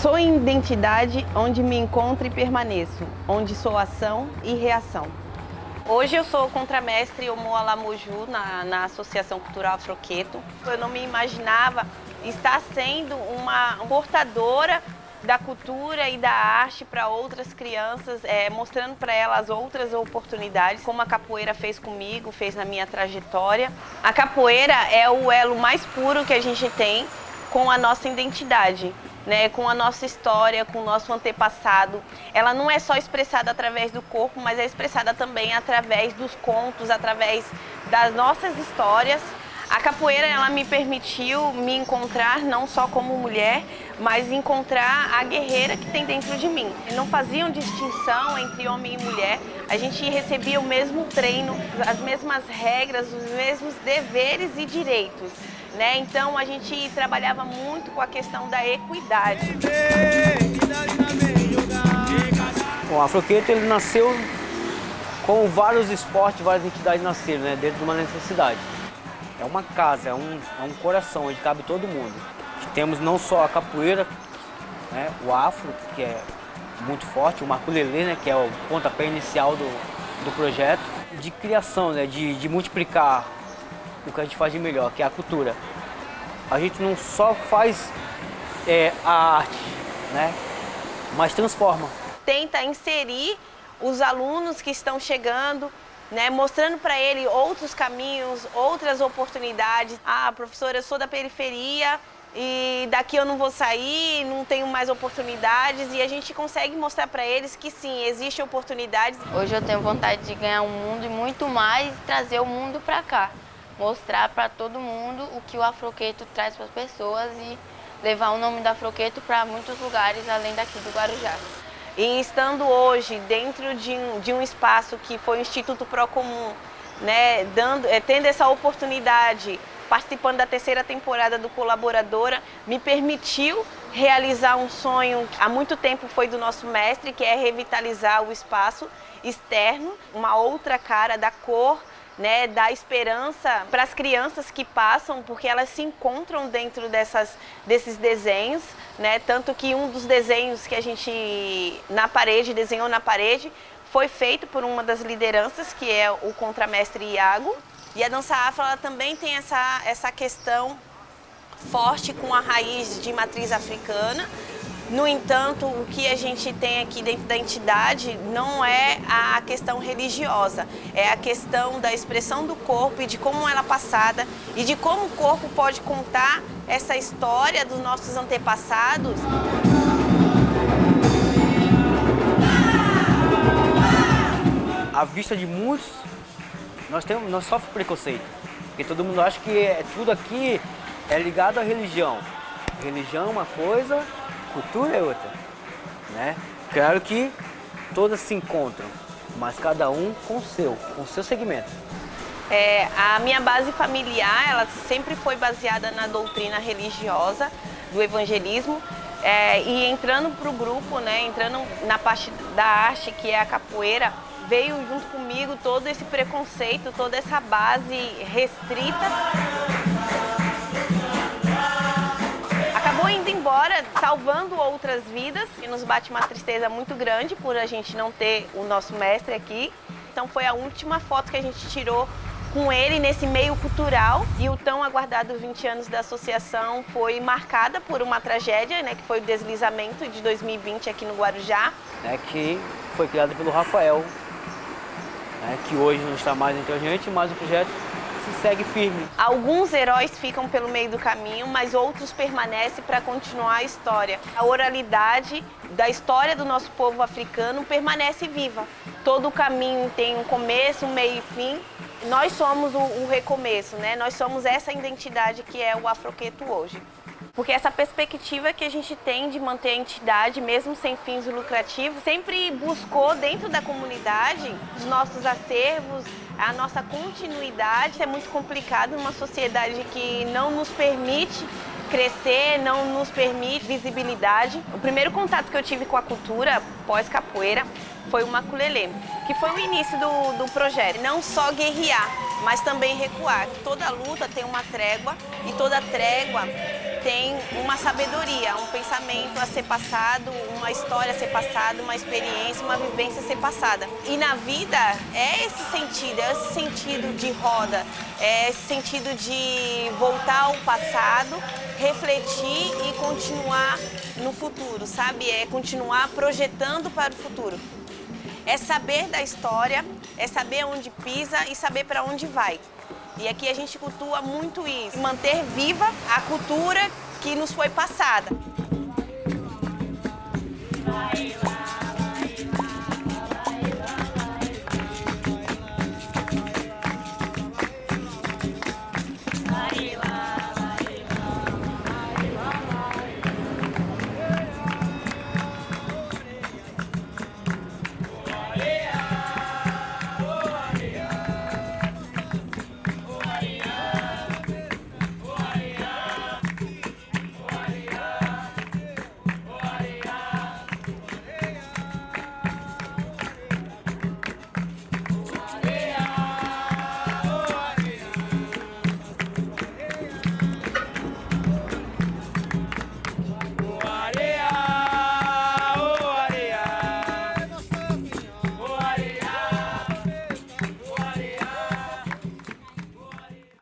Sou em identidade onde me encontro e permaneço, onde sou ação e reação. Hoje eu sou contramestre Omoa Lamoju na, na Associação Cultural Afroqueto. Eu não me imaginava estar sendo uma portadora da cultura e da arte para outras crianças, é, mostrando para elas outras oportunidades, como a capoeira fez comigo, fez na minha trajetória. A capoeira é o elo mais puro que a gente tem com a nossa identidade né, com a nossa história, com o nosso antepassado. Ela não é só expressada através do corpo, mas é expressada também através dos contos, através das nossas histórias. A capoeira ela me permitiu me encontrar não só como mulher, mas encontrar a guerreira que tem dentro de mim. Não faziam distinção entre homem e mulher, a gente recebia o mesmo treino, as mesmas regras, os mesmos deveres e direitos. Né? Então a gente trabalhava muito com a questão da equidade. O Afroqueto ele nasceu com vários esportes, várias entidades nasceram, né? dentro de uma necessidade. É uma casa, é um, é um coração onde cabe todo mundo. Temos não só a capoeira, né? o afro, que é muito forte, o maculelê, né? que é o pontapé inicial do, do projeto, de criação, né? de, de multiplicar o que a gente faz de melhor, que é a cultura. A gente não só faz é, a arte, né? mas transforma. Tenta inserir os alunos que estão chegando, né, mostrando para ele outros caminhos, outras oportunidades. Ah, professora, eu sou da periferia e daqui eu não vou sair, não tenho mais oportunidades e a gente consegue mostrar para eles que sim, existem oportunidades. Hoje eu tenho vontade de ganhar o mundo e muito mais trazer o mundo para cá mostrar para todo mundo o que o Afroqueto traz para as pessoas e levar o nome do Afroqueto para muitos lugares além daqui do Guarujá. E estando hoje dentro de um, de um espaço que foi o Instituto Procomum, né, dando, é, tendo essa oportunidade, participando da terceira temporada do Colaboradora, me permitiu realizar um sonho que há muito tempo foi do nosso mestre, que é revitalizar o espaço externo, uma outra cara da cor, né, dar esperança para as crianças que passam, porque elas se encontram dentro dessas, desses desenhos, né, tanto que um dos desenhos que a gente na parede, desenhou na parede, foi feito por uma das lideranças, que é o contramestre Iago. E a dança afro ela também tem essa, essa questão forte com a raiz de matriz africana, no entanto, o que a gente tem aqui dentro da entidade não é a questão religiosa, é a questão da expressão do corpo e de como ela é passada e de como o corpo pode contar essa história dos nossos antepassados. A vista de muitos, nós, temos, nós sofremos preconceito, porque todo mundo acha que é, tudo aqui é ligado à religião. Religião é uma coisa, cultura é outra, né? Claro que todas se encontram, mas cada um com o seu, com o seu segmento. É, a minha base familiar, ela sempre foi baseada na doutrina religiosa do evangelismo é, e entrando para o grupo, né, entrando na parte da arte que é a capoeira, veio junto comigo todo esse preconceito, toda essa base restrita salvando outras vidas e nos bate uma tristeza muito grande por a gente não ter o nosso mestre aqui. Então foi a última foto que a gente tirou com ele nesse meio cultural e o tão aguardado 20 anos da associação foi marcada por uma tragédia, né, que foi o deslizamento de 2020 aqui no Guarujá. É que foi criado pelo Rafael, né, que hoje não está mais entre a gente, mas o projeto se segue firme. Alguns heróis ficam pelo meio do caminho, mas outros permanecem para continuar a história. A oralidade da história do nosso povo africano permanece viva. Todo caminho tem um começo, um meio e fim. Nós somos o, o recomeço, né? Nós somos essa identidade que é o afroqueto hoje. Porque essa perspectiva que a gente tem de manter a entidade, mesmo sem fins lucrativos, sempre buscou dentro da comunidade os nossos acervos, a nossa continuidade. É muito complicado numa sociedade que não nos permite crescer, não nos permite visibilidade. O primeiro contato que eu tive com a cultura pós-capoeira foi o maculelê, que foi o início do, do projeto. Não só guerrear, mas também recuar. Toda luta tem uma trégua e toda trégua tem uma sabedoria, um pensamento a ser passado, uma história a ser passada, uma experiência, uma vivência a ser passada. E na vida é esse sentido, é esse sentido de roda, é esse sentido de voltar ao passado, refletir e continuar no futuro, sabe? É continuar projetando para o futuro. É saber da história, é saber onde pisa e saber para onde vai. E aqui a gente cultua muito isso, manter viva a cultura que nos foi passada. Vai.